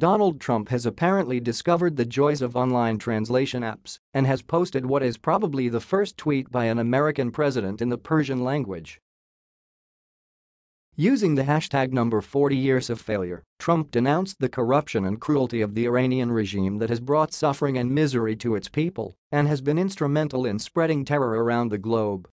Donald Trump has apparently discovered the joys of online translation apps and has posted what is probably the first tweet by an American president in the Persian language. Using the hashtag number 40 years of failure, Trump denounced the corruption and cruelty of the Iranian regime that has brought suffering and misery to its people and has been instrumental in spreading terror around the globe.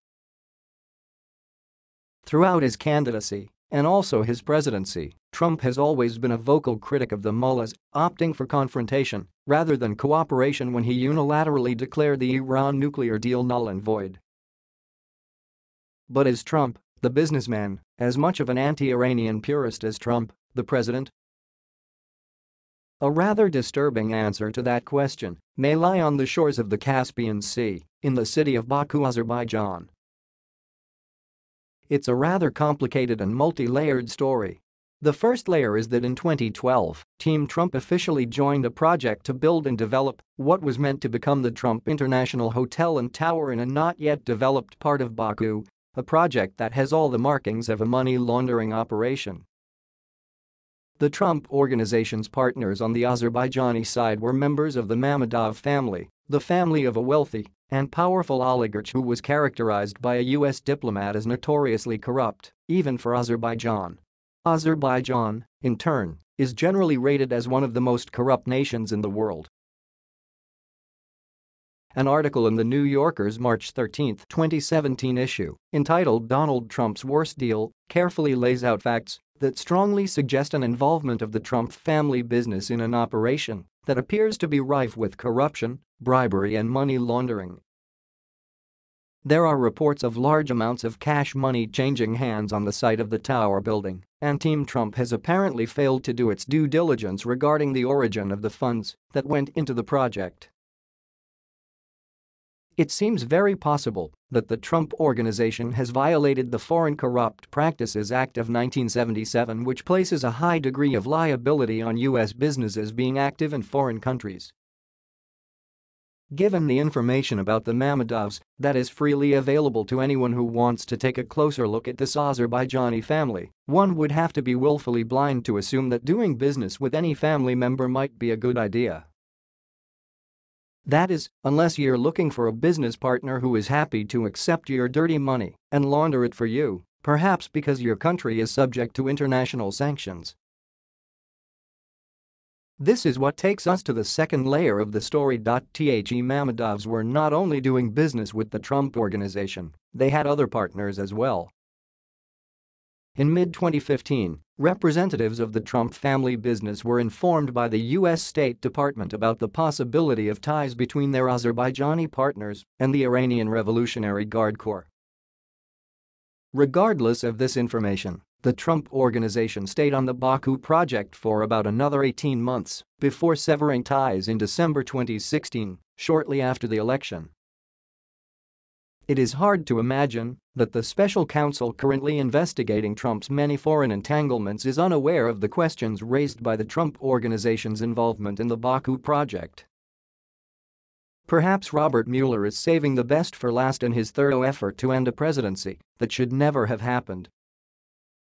Throughout his candidacy and also his presidency, Trump has always been a vocal critic of the mullahs, opting for confrontation rather than cooperation when he unilaterally declared the Iran nuclear deal null and void. But is Trump, the businessman, as much of an anti-Iranian purist as Trump, the president? A rather disturbing answer to that question may lie on the shores of the Caspian Sea, in the city of Baku, Azerbaijan. It's a rather complicated and multi-layered story. The first layer is that in 2012, Team Trump officially joined a project to build and develop what was meant to become the Trump International Hotel and Tower in a not yet developed part of Baku a project that has all the markings of a money laundering operation. The Trump Organization's partners on the Azerbaijani side were members of the Mammadov family, the family of a wealthy and powerful oligarch who was characterized by a U.S. diplomat as notoriously corrupt, even for Azerbaijan. Azerbaijan, in turn, is generally rated as one of the most corrupt nations in the world. An article in the New Yorker's March 13, 2017 issue, entitled Donald Trump's Worst Deal, carefully lays out facts that strongly suggest an involvement of the Trump family business in an operation that appears to be rife with corruption, bribery and money laundering. There are reports of large amounts of cash money changing hands on the site of the tower building, and Team Trump has apparently failed to do its due diligence regarding the origin of the funds that went into the project. It seems very possible that the Trump Organization has violated the Foreign Corrupt Practices Act of 1977 which places a high degree of liability on U.S. businesses being active in foreign countries. Given the information about the Mammadovs that is freely available to anyone who wants to take a closer look at this Azerbaijani family, one would have to be willfully blind to assume that doing business with any family member might be a good idea. That is, unless you're looking for a business partner who is happy to accept your dirty money and launder it for you, perhaps because your country is subject to international sanctions. This is what takes us to the second layer of the story. The Mammadovs were not only doing business with the Trump Organization, they had other partners as well. In mid-2015, representatives of the Trump family business were informed by the U.S. State Department about the possibility of ties between their Azerbaijani partners and the Iranian Revolutionary Guard Corps. Regardless of this information, the Trump Organization stayed on the Baku project for about another 18 months before severing ties in December 2016, shortly after the election. It is hard to imagine that the special counsel currently investigating Trump's many foreign entanglements is unaware of the questions raised by the Trump Organization's involvement in the Baku project. Perhaps Robert Mueller is saving the best for last in his thorough effort to end a presidency that should never have happened.